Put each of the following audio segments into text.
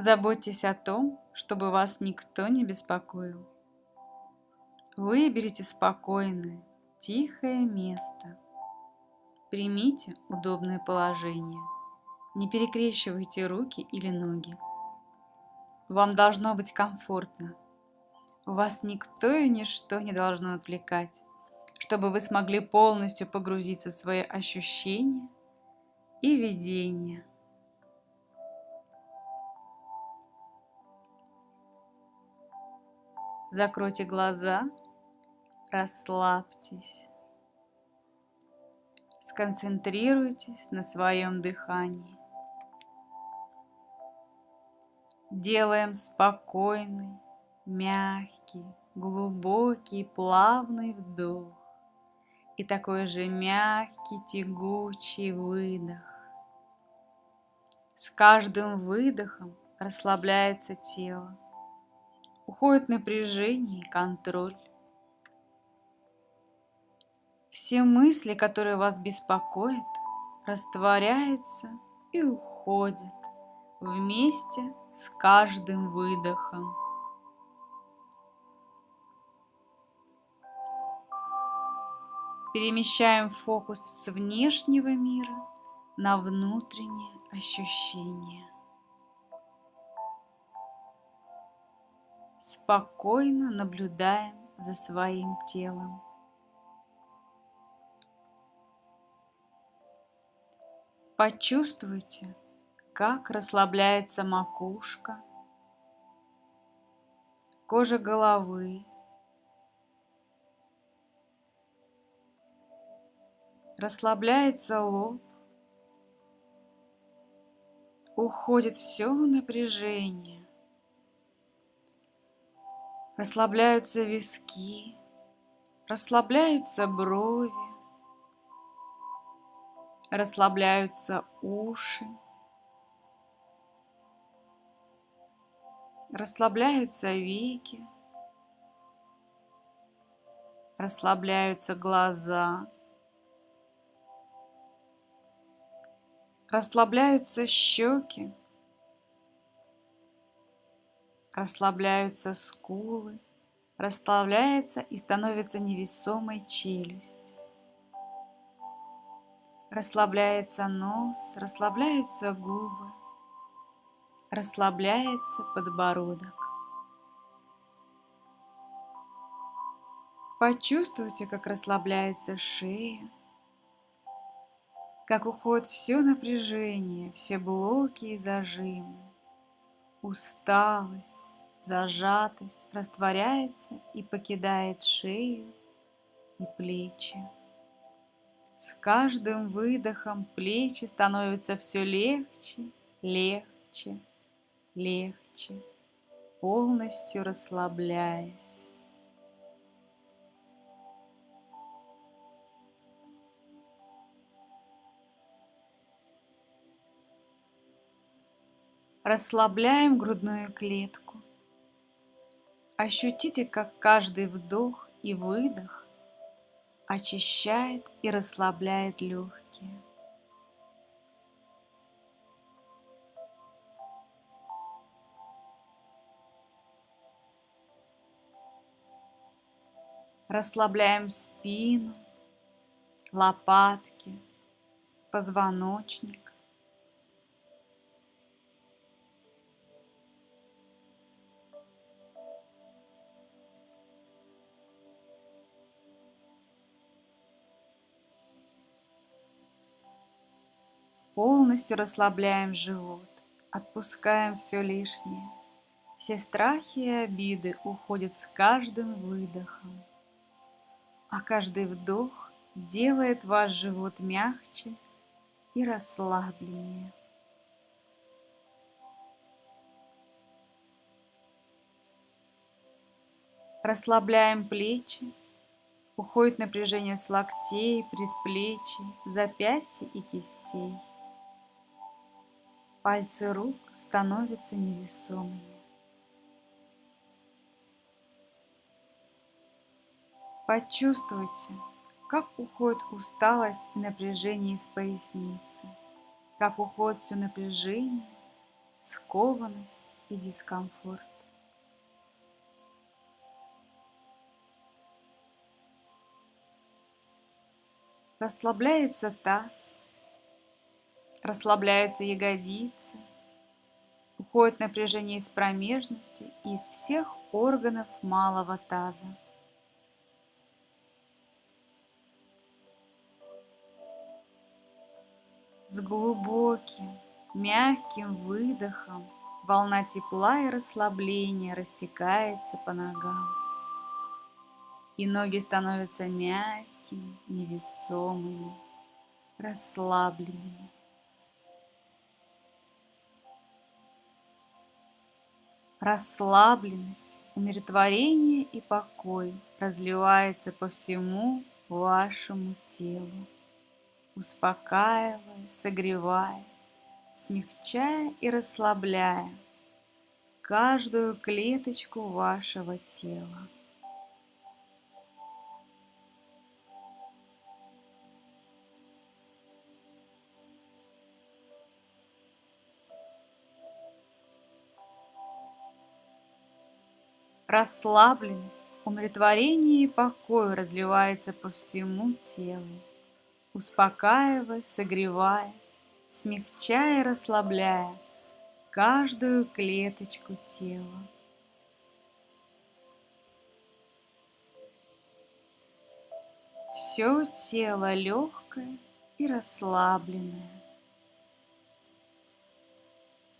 Позаботьтесь о том, чтобы вас никто не беспокоил. Выберите спокойное, тихое место. Примите удобное положение. Не перекрещивайте руки или ноги. Вам должно быть комфортно. Вас никто и ничто не должно отвлекать, чтобы вы смогли полностью погрузиться в свои ощущения и видения. Закройте глаза, расслабьтесь. Сконцентрируйтесь на своем дыхании. Делаем спокойный, мягкий, глубокий, плавный вдох и такой же мягкий, тягучий выдох. С каждым выдохом расслабляется тело уходит напряжение и контроль. Все мысли, которые вас беспокоят, растворяются и уходят вместе с каждым выдохом. Перемещаем фокус с внешнего мира на внутреннее ощущение. Спокойно наблюдаем за своим телом. Почувствуйте, как расслабляется макушка, кожа головы, расслабляется лоб, уходит все напряжение. Расслабляются виски, расслабляются брови, расслабляются уши, расслабляются веки, расслабляются глаза, расслабляются щеки, расслабляются скулы, расслабляется и становится невесомой челюсть. Расслабляется нос, расслабляются губы, расслабляется подбородок. Почувствуйте, как расслабляется шея, как уходит все напряжение, все блоки и зажимы усталость, зажатость растворяется и покидает шею и плечи. С каждым выдохом плечи становятся все легче, легче, легче, полностью расслабляясь. Расслабляем грудную клетку. Ощутите, как каждый вдох и выдох очищает и расслабляет легкие. Расслабляем спину, лопатки, позвоночник. Полностью расслабляем живот, отпускаем все лишнее. Все страхи и обиды уходят с каждым выдохом, а каждый вдох делает ваш живот мягче и расслабленнее. Расслабляем плечи, уходит напряжение с локтей, предплечий, запястья и кистей. Пальцы рук становятся невесомыми. Почувствуйте, как уходит усталость и напряжение из поясницы, как уходит все напряжение скованность и дискомфорт. Расслабляется таз, расслабляются ягодицы, уходит напряжение из промежности и из всех органов малого таза. С глубоким, мягким выдохом волна тепла и расслабления растекается по ногам. И ноги становятся мягкими, невесомыми, расслабленными. Расслабленность, умиротворение и покой разливается по всему вашему телу, успокаивая, согревая, смягчая и расслабляя каждую клеточку вашего тела. Расслабленность, умиротворение и покой разливается по всему телу, успокаивая, согревая, смягчая и расслабляя каждую клеточку тела. Все тело легкое и расслабленное.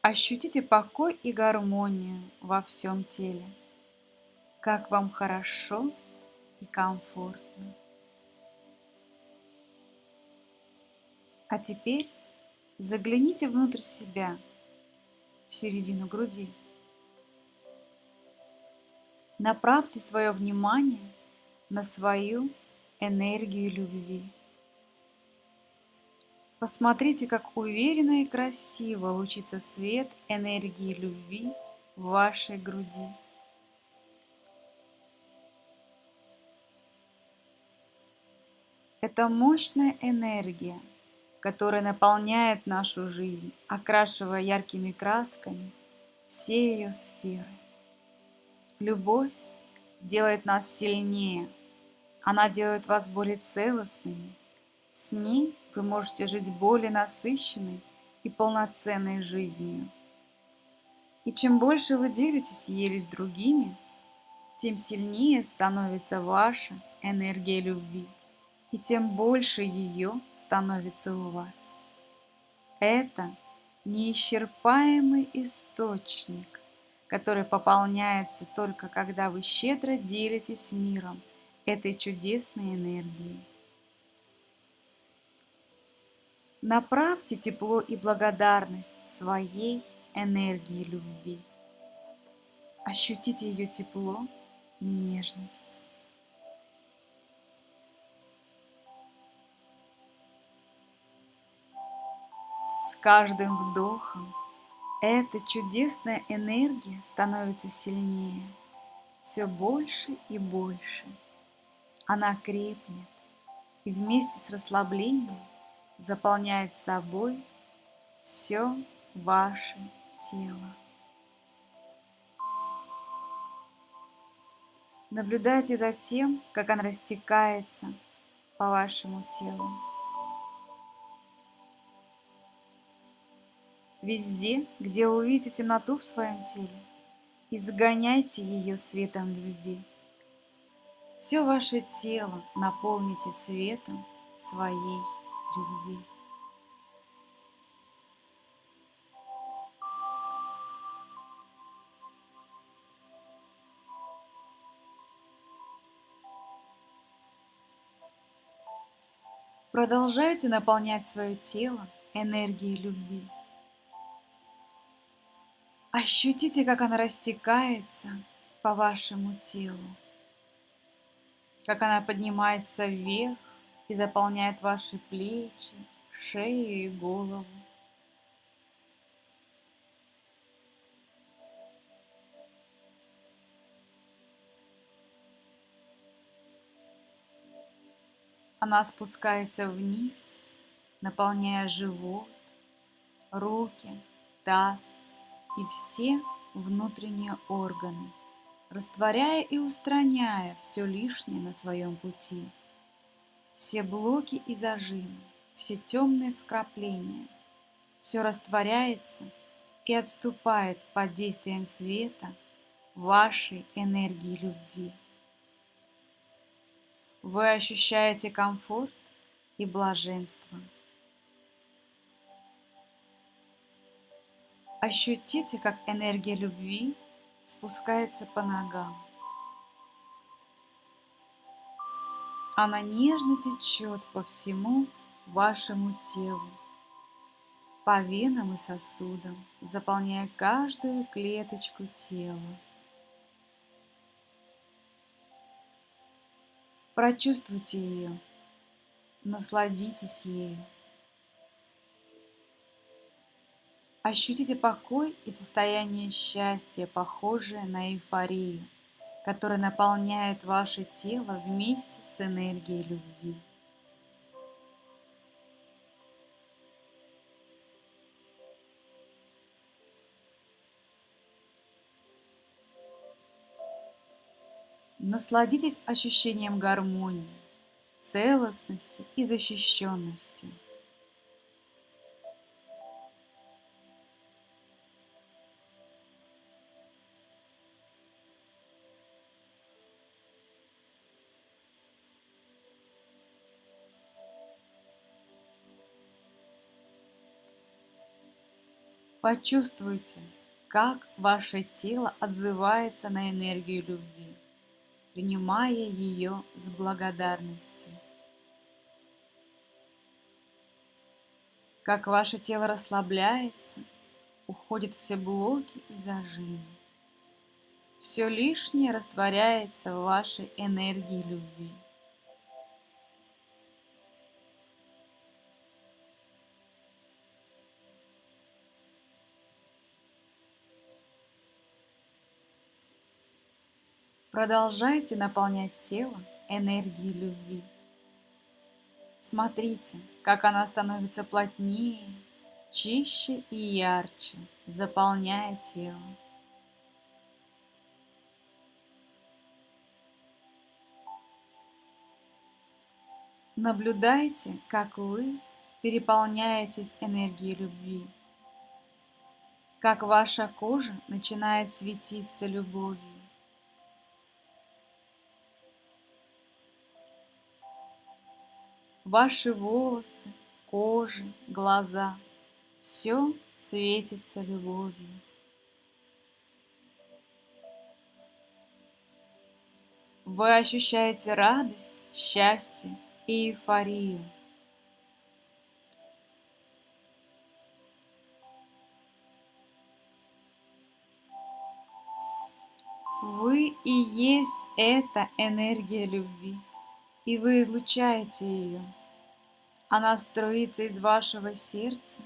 Ощутите покой и гармонию во всем теле как вам хорошо и комфортно. А теперь загляните внутрь себя, в середину груди. Направьте свое внимание на свою энергию любви. Посмотрите, как уверенно и красиво лучится свет энергии любви в вашей груди. Это мощная энергия, которая наполняет нашу жизнь, окрашивая яркими красками все ее сферы. Любовь делает нас сильнее, она делает вас более целостными. С ней вы можете жить более насыщенной и полноценной жизнью. И чем больше вы делитесь ею с другими, тем сильнее становится ваша энергия любви и тем больше ее становится у вас. Это неисчерпаемый источник, который пополняется только когда вы щедро делитесь миром этой чудесной энергией. Направьте тепло и благодарность своей энергии любви. Ощутите ее тепло и нежность. С каждым вдохом эта чудесная энергия становится сильнее, все больше и больше. Она крепнет и вместе с расслаблением заполняет собой все ваше тело. Наблюдайте за тем, как она растекается по вашему телу. Везде, где вы увидите темноту в своем теле, изгоняйте ее светом любви. Все ваше тело наполните светом своей любви. Продолжайте наполнять свое тело энергией любви. Ощутите, как она растекается по вашему телу, как она поднимается вверх и заполняет ваши плечи, шею и голову. Она спускается вниз, наполняя живот, руки, таз, и все внутренние органы, растворяя и устраняя все лишнее на своем пути. Все блоки и зажимы, все темные вскрапления, все растворяется и отступает под действием света вашей энергии любви. Вы ощущаете комфорт и блаженство. Ощутите, как энергия любви спускается по ногам. Она нежно течет по всему вашему телу, по венам и сосудам, заполняя каждую клеточку тела. Прочувствуйте ее, насладитесь ею. Ощутите покой и состояние счастья, похожее на эйфорию, которая наполняет ваше тело вместе с энергией любви. Насладитесь ощущением гармонии, целостности и защищенности. Почувствуйте, как ваше тело отзывается на энергию любви принимая ее с благодарностью. Как ваше тело расслабляется, уходят все блоки и зажимы. Все лишнее растворяется в вашей энергии любви. Продолжайте наполнять тело энергией любви. Смотрите, как она становится плотнее, чище и ярче, заполняя тело. Наблюдайте, как вы переполняетесь энергией любви, как ваша кожа начинает светиться любовью, Ваши волосы, кожа, глаза – все светится любовью. Вы ощущаете радость, счастье и эйфорию. Вы и есть эта энергия любви и вы излучаете ее. Она струится из вашего сердца,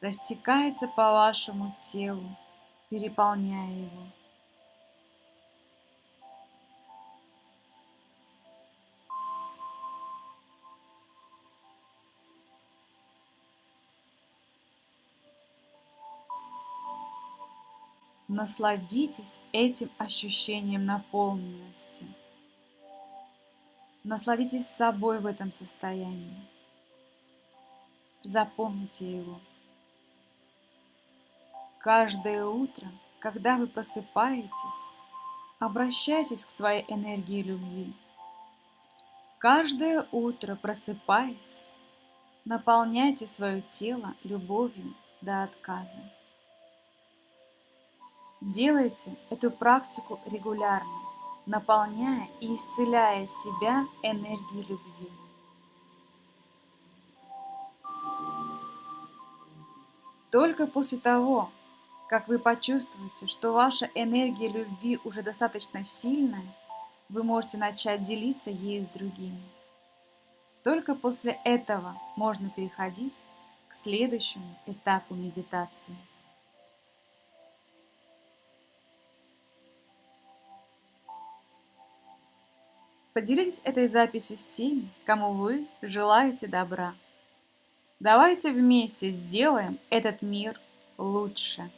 растекается по вашему телу, переполняя его. Насладитесь этим ощущением наполненности – Насладитесь собой в этом состоянии. Запомните его. Каждое утро, когда вы просыпаетесь, обращайтесь к своей энергии любви. Каждое утро, просыпаясь, наполняйте свое тело любовью до отказа. Делайте эту практику регулярно наполняя и исцеляя себя энергией любви. Только после того, как вы почувствуете, что ваша энергия любви уже достаточно сильная, вы можете начать делиться ею с другими. Только после этого можно переходить к следующему этапу медитации. Поделитесь этой записью с теми, кому вы желаете добра. Давайте вместе сделаем этот мир лучше.